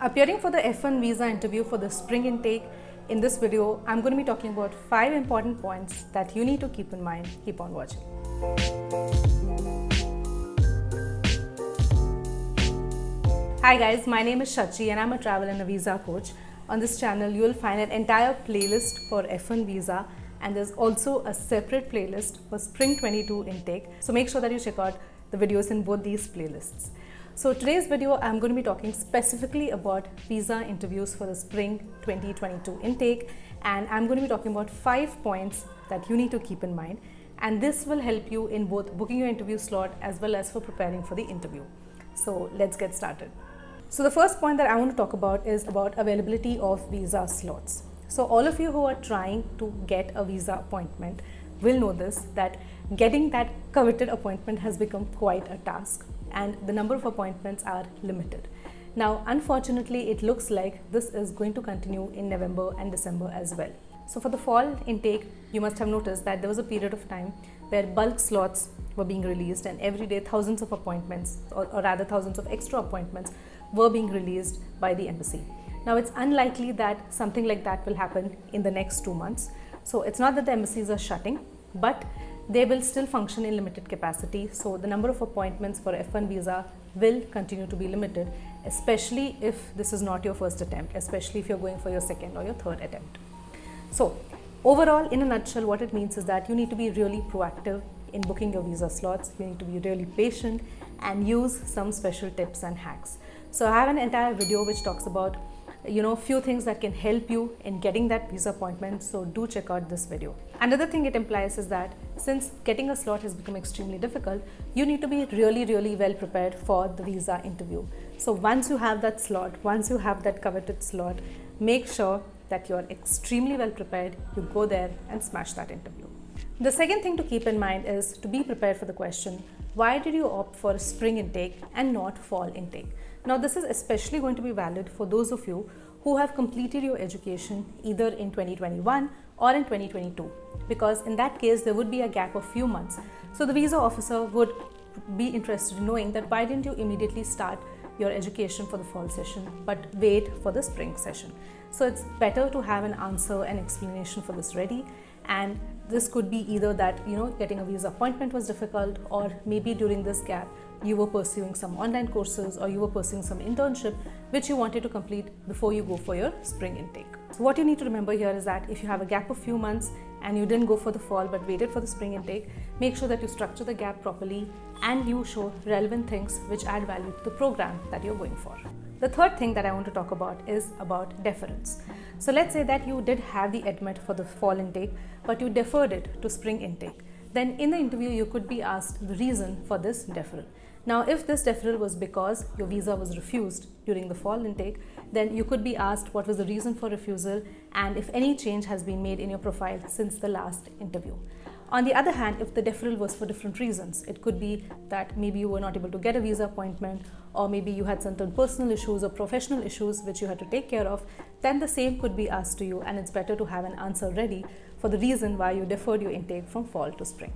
Appearing for the F1 visa interview for the spring intake, in this video, I'm going to be talking about 5 important points that you need to keep in mind. Keep on watching. Hi guys, my name is Shachi and I'm a travel and a visa coach. On this channel, you will find an entire playlist for F1 visa and there's also a separate playlist for Spring 22 intake. So make sure that you check out the videos in both these playlists. So today's video, I'm going to be talking specifically about visa interviews for the Spring 2022 intake and I'm going to be talking about five points that you need to keep in mind and this will help you in both booking your interview slot as well as for preparing for the interview. So let's get started. So the first point that I want to talk about is about availability of visa slots. So all of you who are trying to get a visa appointment will know this that getting that coveted appointment has become quite a task and the number of appointments are limited. Now unfortunately it looks like this is going to continue in November and December as well. So for the fall intake you must have noticed that there was a period of time where bulk slots were being released and every day thousands of appointments or, or rather thousands of extra appointments were being released by the embassy. Now it's unlikely that something like that will happen in the next two months. So it's not that the embassies are shutting, but they will still function in limited capacity. So the number of appointments for F1 visa will continue to be limited, especially if this is not your first attempt, especially if you're going for your second or your third attempt. So overall, in a nutshell, what it means is that you need to be really proactive in booking your visa slots. You need to be really patient and use some special tips and hacks. So I have an entire video which talks about you know few things that can help you in getting that visa appointment so do check out this video another thing it implies is that since getting a slot has become extremely difficult you need to be really really well prepared for the visa interview. So once you have that slot once you have that coveted slot make sure that you're extremely well prepared you go there and smash that interview. The second thing to keep in mind is to be prepared for the question why did you opt for spring intake and not fall intake? Now this is especially going to be valid for those of you who have completed your education either in 2021 or in 2022 because in that case there would be a gap of few months. So the visa officer would be interested in knowing that why didn't you immediately start your education for the fall session but wait for the spring session. So it's better to have an answer and explanation for this ready and this could be either that you know getting a visa appointment was difficult or maybe during this gap you were pursuing some online courses or you were pursuing some internship which you wanted to complete before you go for your spring intake. So what you need to remember here is that if you have a gap of few months and you didn't go for the fall but waited for the spring intake, make sure that you structure the gap properly and you show relevant things which add value to the program that you're going for. The third thing that I want to talk about is about deference. So let's say that you did have the admit for the fall intake but you deferred it to spring intake. Then in the interview you could be asked the reason for this deferral. Now, if this deferral was because your visa was refused during the fall intake, then you could be asked what was the reason for refusal and if any change has been made in your profile since the last interview. On the other hand, if the deferral was for different reasons, it could be that maybe you were not able to get a visa appointment or maybe you had certain personal issues or professional issues which you had to take care of, then the same could be asked to you and it's better to have an answer ready for the reason why you deferred your intake from fall to spring.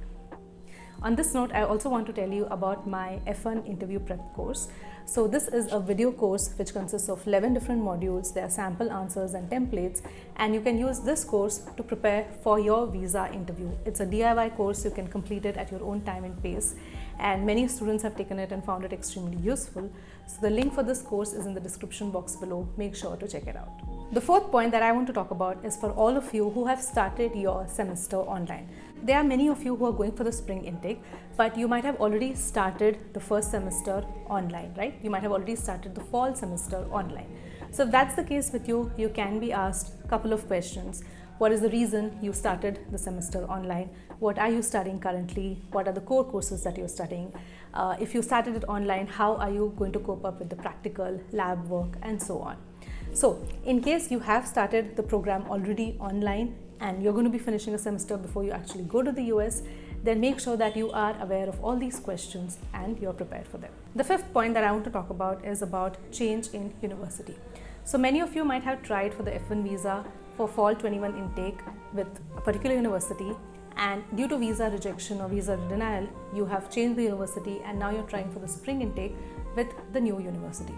On this note, I also want to tell you about my F1 interview prep course. So this is a video course which consists of 11 different modules. There are sample answers and templates and you can use this course to prepare for your visa interview. It's a DIY course. You can complete it at your own time and pace and many students have taken it and found it extremely useful. So the link for this course is in the description box below. Make sure to check it out. The fourth point that I want to talk about is for all of you who have started your semester online. There are many of you who are going for the spring intake, but you might have already started the first semester online, right? You might have already started the fall semester online. So if that's the case with you, you can be asked a couple of questions. What is the reason you started the semester online? What are you studying currently? What are the core courses that you're studying? Uh, if you started it online, how are you going to cope up with the practical, lab work, and so on? So, in case you have started the program already online and you're going to be finishing a semester before you actually go to the US, then make sure that you are aware of all these questions and you're prepared for them. The fifth point that I want to talk about is about change in university. So many of you might have tried for the F1 visa for fall 21 intake with a particular university and due to visa rejection or visa denial, you have changed the university and now you're trying for the spring intake with the new university.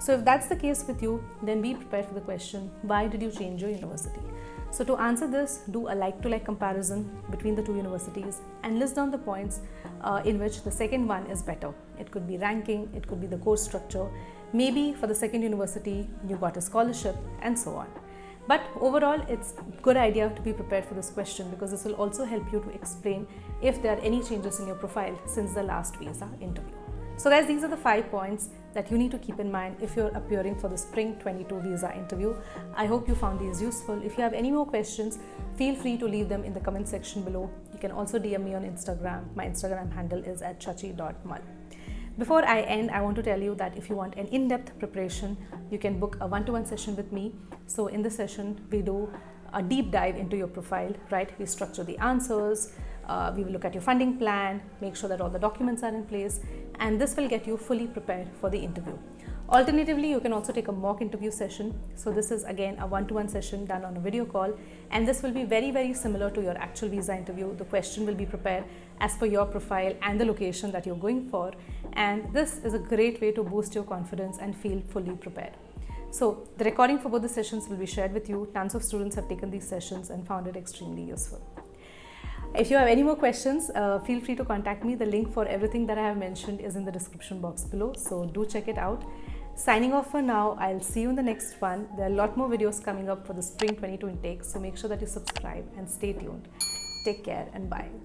So if that's the case with you, then be prepared for the question, why did you change your university? So to answer this, do a like-to-like comparison between the two universities and list down the points uh, in which the second one is better. It could be ranking, it could be the course structure, maybe for the second university you got a scholarship and so on. But overall, it's a good idea to be prepared for this question because this will also help you to explain if there are any changes in your profile since the last visa interview. So guys, these are the five points that you need to keep in mind if you're appearing for the Spring 22 visa interview. I hope you found these useful. If you have any more questions, feel free to leave them in the comment section below. You can also DM me on Instagram. My Instagram handle is at shachi.mal. Before I end, I want to tell you that if you want an in-depth preparation, you can book a one-to-one session with me. So in this session, we do a deep dive into your profile, right? We structure the answers, uh, we will look at your funding plan, make sure that all the documents are in place, and this will get you fully prepared for the interview. Alternatively, you can also take a mock interview session. So this is again a one-to-one -one session done on a video call and this will be very, very similar to your actual visa interview. The question will be prepared as per your profile and the location that you're going for. And this is a great way to boost your confidence and feel fully prepared. So the recording for both the sessions will be shared with you. Tons of students have taken these sessions and found it extremely useful. If you have any more questions, uh, feel free to contact me. The link for everything that I have mentioned is in the description box below. So do check it out. Signing off for now. I'll see you in the next one. There are a lot more videos coming up for the Spring 22 intake. So make sure that you subscribe and stay tuned. Take care and bye.